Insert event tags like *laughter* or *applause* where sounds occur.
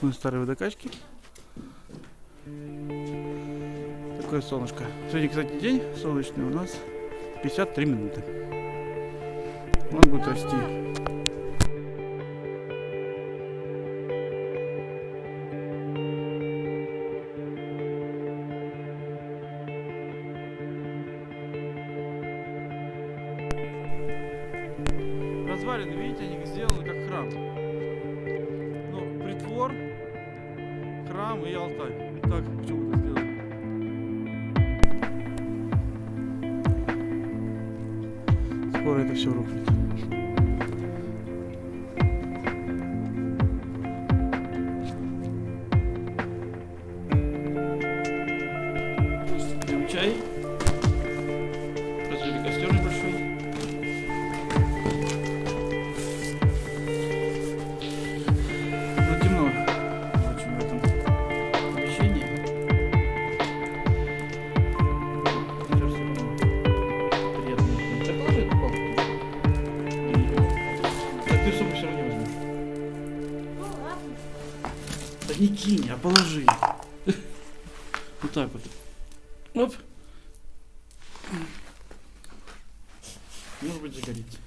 Ну, старые водокачки. Такое солнышко. Сегодня, кстати, день солнечный у нас 53 минуты. Он будет расти. Развалины, видите, они сделаны как храм. Притвор, храм и алтарь. Так почему-то сделано. Скоро это все рухнет. Не кинь, а положи. *laughs* Вот так вот. Оп. Может быть загорится.